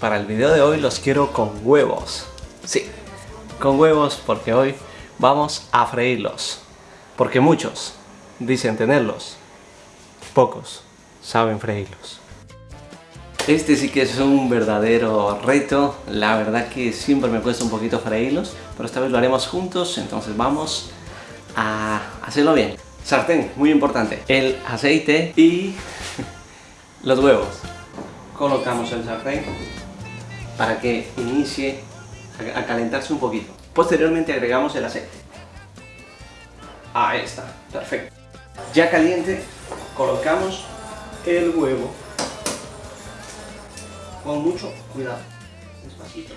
Para el video de hoy los quiero con huevos. Sí, con huevos porque hoy vamos a freírlos. Porque muchos dicen tenerlos, pocos saben freírlos. Este sí que es un verdadero reto, la verdad que siempre me cuesta un poquito freírlos, pero esta vez lo haremos juntos, entonces vamos a hacerlo bien. Sartén, muy importante, el aceite y los huevos colocamos el sartén para que inicie a calentarse un poquito. Posteriormente agregamos el aceite. Ahí está, perfecto. Ya caliente, colocamos el huevo con mucho cuidado, despacito.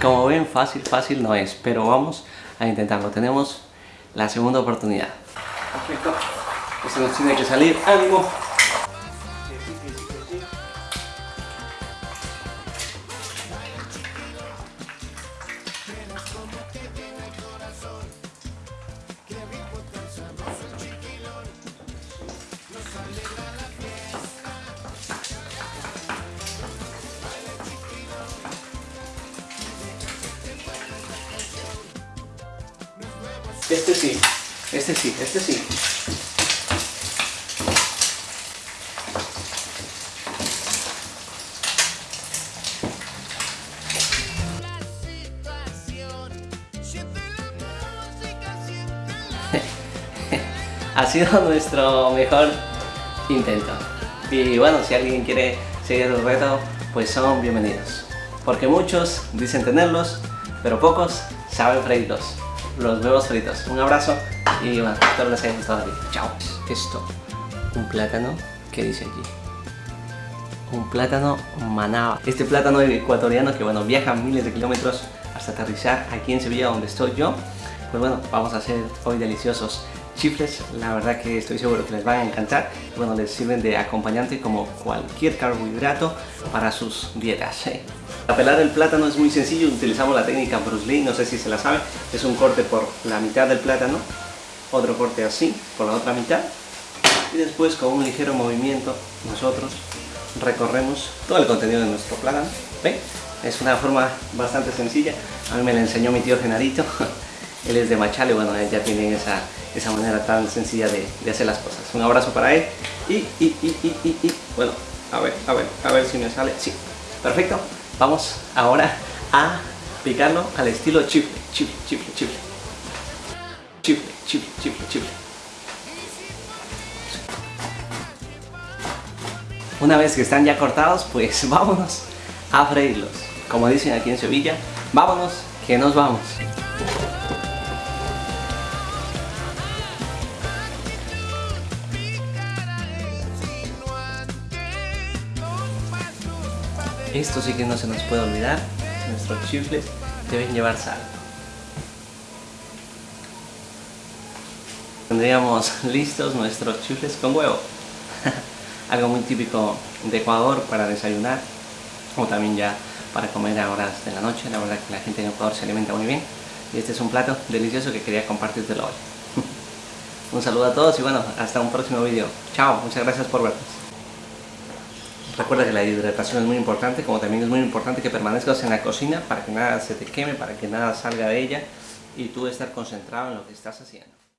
Como ven, fácil, fácil no es, pero vamos a intentarlo. Tenemos la segunda oportunidad. Perfecto. Esto nos tiene que salir. ¡Ánimo! Este sí, este sí, este sí. ha sido nuestro mejor intento. Y bueno, si alguien quiere seguir el reto, pues son bienvenidos. Porque muchos dicen tenerlos, pero pocos saben freírlos los huevos fritos. Un abrazo y bueno, espero les haya gustado el Chao. Esto, un plátano, ¿qué dice allí? Un plátano manaba. Este plátano ecuatoriano que bueno, viaja miles de kilómetros hasta aterrizar aquí en Sevilla donde estoy yo. Pues bueno, vamos a hacer hoy deliciosos chifles, la verdad que estoy seguro que les van a encantar. Bueno, les sirven de acompañante como cualquier carbohidrato para sus dietas. ¿eh? Para pelar el plátano es muy sencillo, utilizamos la técnica Bruce Lee, no sé si se la sabe, es un corte por la mitad del plátano, otro corte así, por la otra mitad, y después con un ligero movimiento nosotros recorremos todo el contenido de nuestro plátano. Es una forma bastante sencilla, a mí me la enseñó mi tío Genarito, él es de Machale, bueno, ya tienen esa, esa manera tan sencilla de, de, hacer las cosas. Un abrazo para él y, y, y, y, y, bueno, a ver, a ver, a ver si me sale, sí, perfecto. Vamos ahora a picarlo al estilo chifle, chifle, chifle, chifle. Chifle, chifle, chifle, chifle. Una vez que están ya cortados, pues vámonos a freírlos. Como dicen aquí en Sevilla, vámonos que nos vamos. Esto sí que no se nos puede olvidar, nuestros chifles deben llevar sal. Tendríamos listos nuestros chifles con huevo. Algo muy típico de Ecuador para desayunar o también ya para comer a horas de la noche. La verdad que la gente en Ecuador se alimenta muy bien y este es un plato delicioso que quería compartirte hoy. un saludo a todos y bueno, hasta un próximo vídeo. Chao, muchas gracias por vernos. Recuerda que la hidratación es muy importante, como también es muy importante que permanezcas en la cocina para que nada se te queme, para que nada salga de ella y tú estar concentrado en lo que estás haciendo.